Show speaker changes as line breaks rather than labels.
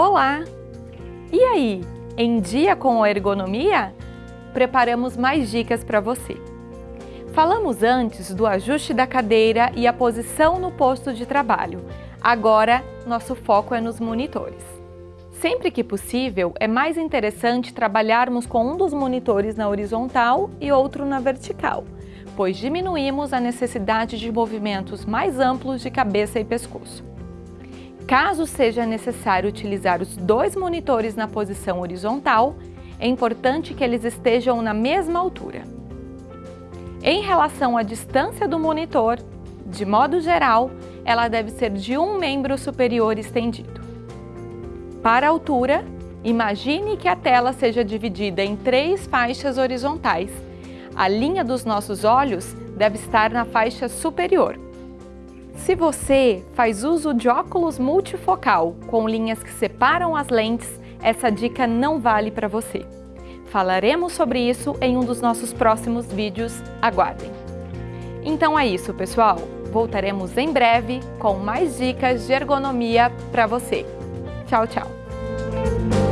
Olá! E aí, em dia com a ergonomia? Preparamos mais dicas para você. Falamos antes do ajuste da cadeira e a posição no posto de trabalho. Agora, nosso foco é nos monitores. Sempre que possível, é mais interessante trabalharmos com um dos monitores na horizontal e outro na vertical, pois diminuímos a necessidade de movimentos mais amplos de cabeça e pescoço. Caso seja necessário utilizar os dois monitores na posição horizontal, é importante que eles estejam na mesma altura. Em relação à distância do monitor, de modo geral, ela deve ser de um membro superior estendido. Para a altura, imagine que a tela seja dividida em três faixas horizontais. A linha dos nossos olhos deve estar na faixa superior, se você faz uso de óculos multifocal com linhas que separam as lentes, essa dica não vale para você. Falaremos sobre isso em um dos nossos próximos vídeos, aguardem! Então é isso, pessoal! Voltaremos em breve com mais dicas de ergonomia para você. Tchau, tchau!